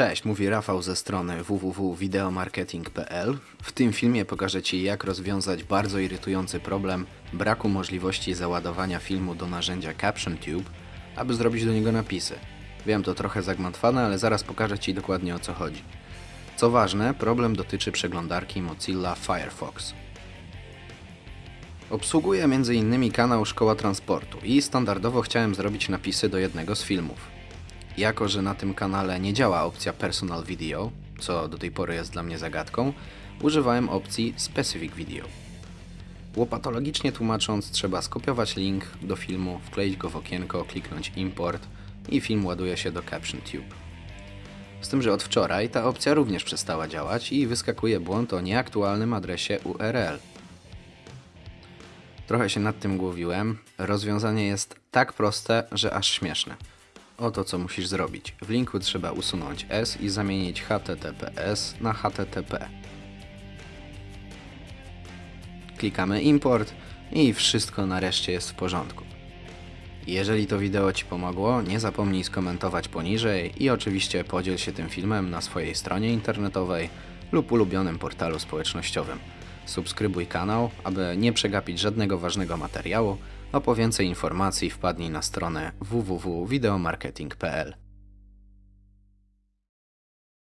Cześć, mówi Rafał ze strony www.videomarketing.pl. W tym filmie pokażę Ci, jak rozwiązać bardzo irytujący problem braku możliwości załadowania filmu do narzędzia CaptionTube, aby zrobić do niego napisy. Wiem, to trochę zagmatwane, ale zaraz pokażę Ci dokładnie o co chodzi. Co ważne, problem dotyczy przeglądarki Mozilla Firefox. Obsługuję m.in. kanał Szkoła Transportu i standardowo chciałem zrobić napisy do jednego z filmów. Jako, że na tym kanale nie działa opcja Personal Video, co do tej pory jest dla mnie zagadką, używałem opcji Specific Video. Łopatologicznie tłumacząc, trzeba skopiować link do filmu, wkleić go w okienko, kliknąć Import i film ładuje się do CaptionTube. Z tym, że od wczoraj ta opcja również przestała działać i wyskakuje błąd o nieaktualnym adresie URL. Trochę się nad tym głowiłem. Rozwiązanie jest tak proste, że aż śmieszne. Oto co musisz zrobić. W linku trzeba usunąć S i zamienić HTTPS na HTTP. Klikamy import i wszystko nareszcie jest w porządku. Jeżeli to wideo Ci pomogło, nie zapomnij skomentować poniżej i oczywiście podziel się tym filmem na swojej stronie internetowej lub ulubionym portalu społecznościowym. Subskrybuj kanał, aby nie przegapić żadnego ważnego materiału, a po więcej informacji wpadnij na stronę www.videomarketing.pl.